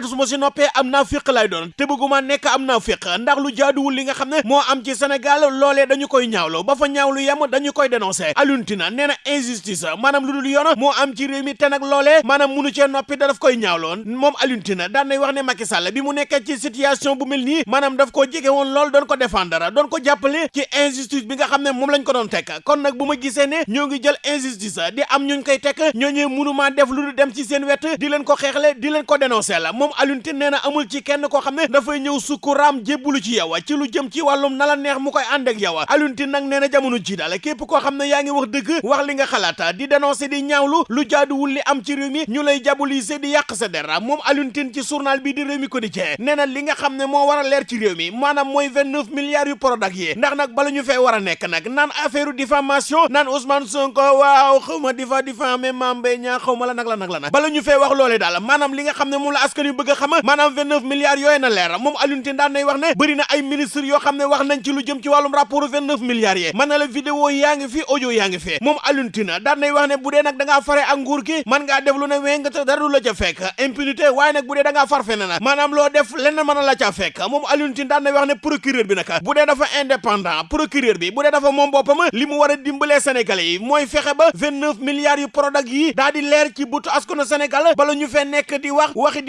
te su ma si noppee am naa fiq lay doon te bëgguma nekk am naa fiq ndax lu jaaduwul li nga xam ne moo am ci Sénégal loolee dañu koy ñaawlu ba fa ñaawlu yem dañu koy dénoncer Alioune Tine nee na injustice maanaam lu dul yoon moo am ci réew mi te nag loolee maanaam munu cee noppi da daf koy ñaawloon moom Alioune Tine daan nay wax ne Macky Sall bi mu nekkee ci situation bu mel nii maanaam daf koo jege woon lool doon ko défendre doon ko jàppale ci injustice bi nga xam ne moom lañ ko doon tekk kon nag bu ma ne ñoo ngi jël injustice di am ñuñ koy tekk ñooñu mënumaa def lu dem ci seen wet di leen ko xeexle di leen ko dénoncer la moom Alioune Tine nee na amul ci kenn koo xam ne dafay ñëw sukkuraam jébbulu ci yow ci lu jëm ci wàllum na la neex mu koy ànd ak yow Alioune Tine nag nee na jamono ji daal képp koo xam ne yaa ngi wax dëgg wax li nga xalaata di dénoncer di ñaawlu lu jaaduwul li am ci réew mi ñu lay diaboliser di yàq sa dara moom Alioune Tine ci journal bi di réew mi quotidien nee na li nga xam ne moo war a leer ci réew mi mooy vingt neuf milliards yu Prodac yi ndax nag bala ñu fee war a nekk nag naan affaire diffamation naan Ousmane Sonko waaw xaw ma difa diffamé Mame Mbaye Niang xaw ma la nag la nag la nag bala ñu fee wax loolee daal maanaam li nga xam ne moom la bëgg xam maanaam vingt neuf milliards yooyu na leer moom Alioune Tine nay wax ne bëri na ay ministre yoo xam ne wax nañ ci lu jëm ci wàllum rapport vingt neuf milliards na vidéo fi audio yaa fi moom Alioune Tine daan nay wax ne bu dee nag da ngaa fare ak nguur gi mën ngaa def lu ne wéy nga dara du la ca fekk impunité waaye nag bu dee da ngaa far fene na loo def leneen mën na la ca fekk moom Alioune Tine nay wax ne procureur bi nag bu dafa indépendant procureur bi bu dee dafa moom boppam li mu war a dimbalee sénégalais yi mooy fexe ba vingt neuf milliards yu Prodac yi daa di leer ci butu askanu Sénégal bala ñu fee nekk di wax waxi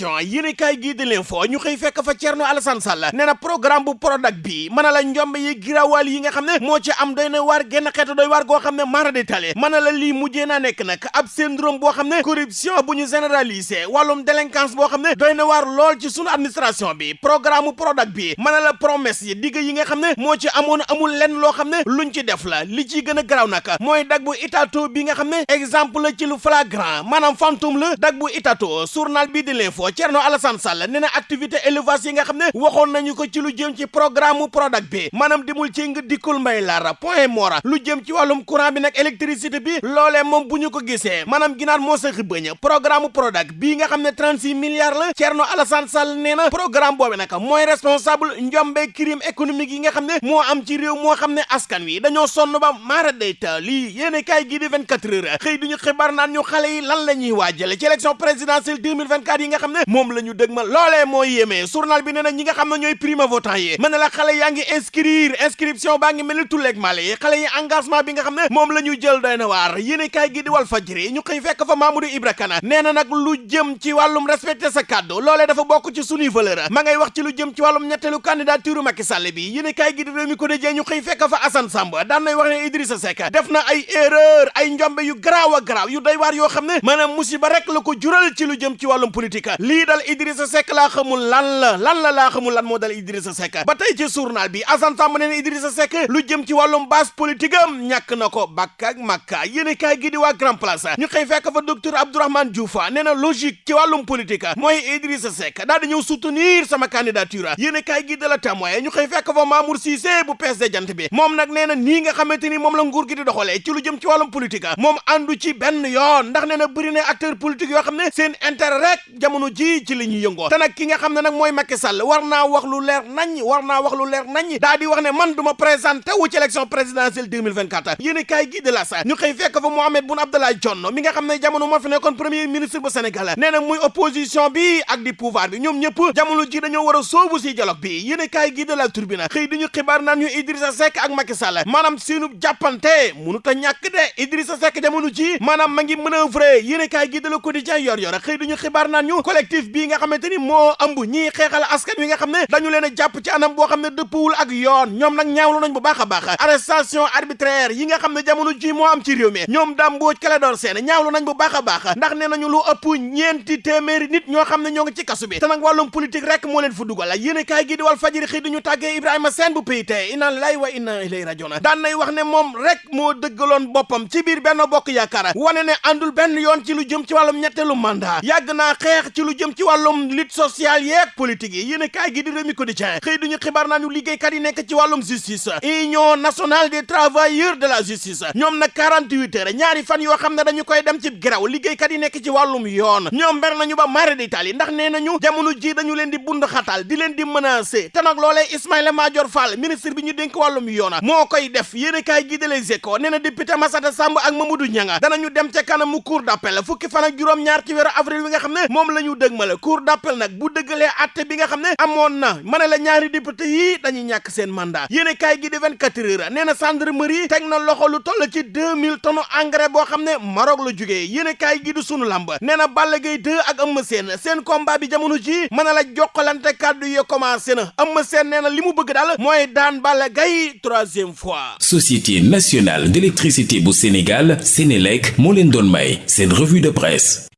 yéen kay gii di leen foo ñu xëy fekk fa Thierno Alassane Sall nee na programme bu Prodac bi mën na la njombe yi giraawal yi nga xam ne moo ci am doy na waar genn xeetu doy waar goo xam ne mara de tale mën na la lii mujjee naa nekk nag ab syndrome boo xam ne corruption bu ñu généralisé wàllum délinquance boo xam ne doy na waar lool ci sunu administration bi programme bu Prodac bi mën na la promesse yi digg yi nga xam ne moo ci amoon amul lenn loo xam ne luñ ci def la li ciy gën a garaaw nag mooy dag bu Itato bi nga xam ne exemple ci lu flagrant maanaam fantôme la dag bu Itato journal bi di l'info Thierno Alassane Sall nee na activité élevage yi nga xam ne waxoon nañu ko ci lu jëm ci programme mu Prodac bi maanaam dimul ci nga dikkul mbay laara point mora lu jëm ci wàllum courant bi nag électricité bi loolee moom bu ñu ko gisee maanaam ginaar moo sa xibëñ programme Prodac bii nga xam ne 36 milliards la Thierno Alassane Sall nee na programme boobu nag mooy responsable njombe crime économique yi nga xam ne moo am ci réew moo xam ne askan wi dañoo sonn ba maara dayta lii yéene kaay di 24 heures xëy duñu xibaar naan ñu xale yi lan la ñuy waajale ci élection présidentielle 2024 yi nga xam ne moom la ñu dëgmal loolee moo yéemee journal bi nee na ñi nga xam ne ñooy primo votant yi na la xale yaa ngi inscrire inscription baa ngi mel ni tulleeg male yi engagement bi nga xam ne moom la ñu jël doy na waar. Yéene kaay gi di wal fajri ñu xëy fekk fa Mamadou Ibra Kane nee na nag lu jëm ci wàllum respecté sa kàddu loolee dafa bokk ci sunuy valeur. Ma ngay wax ci lu jëm ci wàllum ñetteelu candidature Macky Sall bi. Yéene kaay gi di réew mi ko dëjee ñu xëy fekk fa Assane Samb daan nay wax ne Idrissa Seck def na ay erreur ay njombe yu garaaw a garaaw yu doy waar yoo xam ne maanaam musiba rek la ko jural ci lu jëm ci wàllum politique lii dal Idrissa Seck laa xamul lan la lan la laa xamul lan moo dal Idrissa Seck. Ba tey ci journal bi Assane Samb nee na Idrissa Seck lu jëm ci wàllum base politique am ñàkk na ko ak makka yéene kaay gi di waa Grand Place ñu xëy fekk fa docteur Abdourahmane Diouf nee na logique ci wàllum politique mooy Idrissa Seck daal di ñëw soutenir sama candidature. Yéene kaay gi de la témoin ñu xëy fekk fa Mamour Cissé bu PSD jant bi. Moom nag nee na nii nga xamante ni moom la nguur gi di doxalee ci lu jëm ci wàllum politique moom àndu ci benn yoon ndax nee na bëri acteur politique yoo xam ne seen intérêt rek jamono ji ci li ñuy yëngoo te nag ki nga xam ne nag mooy Macky Sall war naa wax lu leer nañ war naa wax lu leer nañ daa wax ne man du ma présenté wu ci élection présidentielle 2024 yéen kaay gi de la sa ñu xëy fekk fa Mohamed Boun Abdallah Dionne mi nga xam ne jamono moo fi nekkoon premier ministre bu Sénégal. Nee na muy opposition bi ak di pouvoir bi ñoom ñëpp jamono ji dañoo war soobu si dialogue bi. Yéen kaay gi de la Tribune xëy di ñu xibaar naan ñu Idrissa Seck ak Macky Sall maanaam seenu jàppante mënut a ñàkk de. Idrissa Seck jamono ji maanaam ma ngi manœuvrer yéen kaay gi de la Quotidien yor yor xëy di ñu xibaar naan ñu collectif bii nga xamante ni moo ëmb ñii xeexal askan wi nga xam ne dañu leen a jàpp ci anam boo xam ne dëppwul ak yoon. ñoom nag ñaawlu nañ bu baax a baax arrestation arbitraire yi nga xam ne jamono ji moo am ci réew mi. ñoom daam mbooj Clédor Sène ñaawlu nañ bu baax a baax ndax nee nañu lu ëpp ñeenti téeméeri nit ñoo xam ne ñoo ngi ci kasu bi. te nag wàllum politique rek moo leen fu dugal. yéen kaay gi di wal fajiri xëy di ñu tàggee Ibrahima Sène bu PIT inna lillahi wa inna ilayhi rajiun. daan nay wax ne moom rek moo dëggaloon boppam ci biir benn bokk yaakaar. wane ne àndul benn yoon ci lu jëm ci wàllum ñetteelu mandat. yàgg naa xeex ci ci lu jëm ci wàllum lutte sociale yeeg politique yi. Yéen kaay gi di Rewmi Quotidien. Xëy duñu xibaar naa ñu liggéeykat yi nekk ci wàllum justice. Union nationale des travailleurs de la justice. Ñoom nag 48 heures ñaari fan yoo xam ne dañu koy dem ci grève. Liggéeykat yi nekk ci wàllum yoon. Ñoom ber nañu ba mare d'Italie ndax nee nañu jamono ji dañu leen di bund xatal di leen di menacer. Te nag loolee Ismaïla Madior Fall ministre bi ñu dénk wàllum yoon moo koy def. Yéen kaay gi de Les Échos nee na député Massata Samb ak Mamadou Nianga danañu dem ca kanamu cour d'appel. Fukki fan ak juróom-ñaar ci weeru avril bi nga xam ne moom la ñu dëgmale cour d'appel nag bu dëggalee atte bi nga xam ne amoon na. Ma ne la ñaari député yi dañuy ñàkk seen mandat. Yéen kaay gi di 24 heures nee na gendarmerie teg na loxo lu toll ci 2000 tonnes engrais boo xam ne Maroc la jugee yéen kaay gi di sunu làmba nee na Balla Gaye 2 ak Eumeu Sène. Seen combat bi jamono ji mën a la jokkalante kàddu yi commencé na. Eumeu Sène nee na li mu bëgg daal mooy daan Balla Gaye troisième fois. Société nationale d'électricité bu Sénégal Sénélec moo leen doon may seen revue de presse.